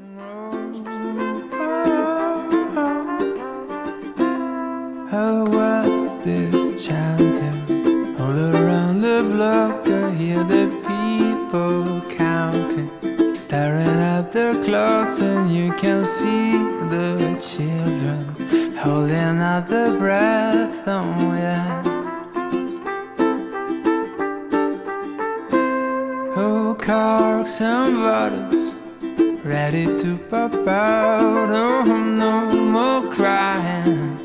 Oh, how was this chanting? All around the block, I hear the people counting, staring at their clocks, and you can see the children holding out their breath. Oh, yeah. Oh, corks and bottles ready to pop out. Oh, no more crying.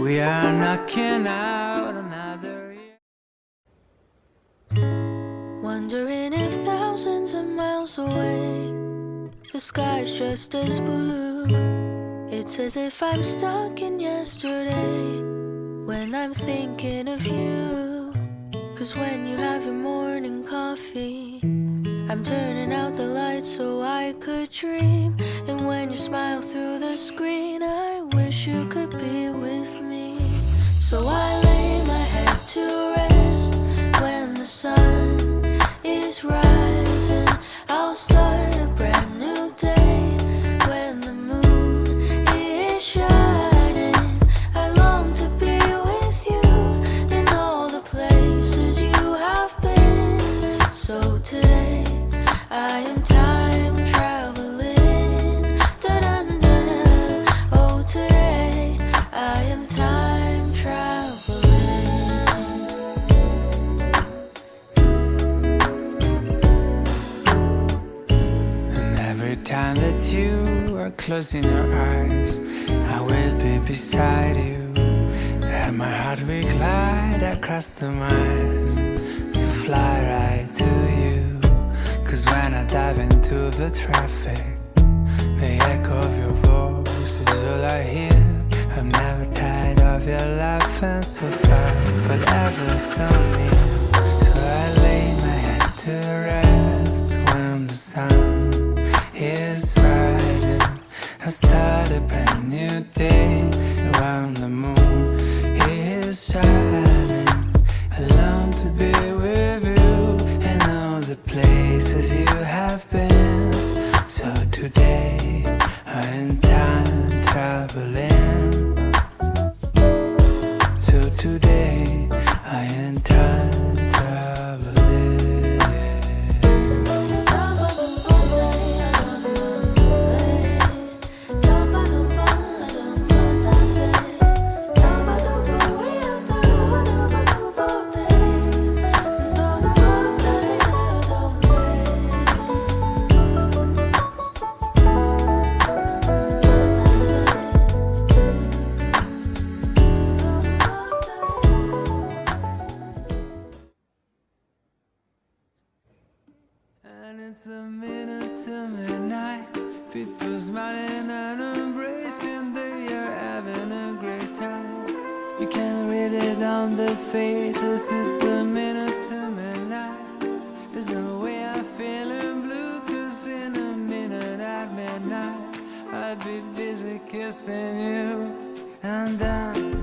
We are knocking out another year. Wondering if thousands of miles away the sky's just as blue. It's as if I'm stuck in yesterday when I'm thinking of you. Cause when you have your morning coffee, I'm turning out the lights so I could dream. And when you smile through the screen, I wish you could be with me. So I lay my head to rest when the sun is rising. I'll start a brand new day when the moon is shining. I long to be with you in all the places you have been. So today I am time time that you are closing your eyes, I will be beside you. And my heart will glide across the miles to fly right to you. Cause when I dive into the traffic, the echo of your voice is all I hear. I'm never tired of your laughing so far, but ever so near. Start a brand new day around the moon is shining. I long to be with you and all the places you have been. So today I am time traveling. So today I am time And it's a minute to midnight. People smiling and embracing, they are having a great time. You can read it on their faces. It's a minute to midnight. There's no way I'm feeling blue, cause in a minute at midnight, I'd be busy kissing you. And then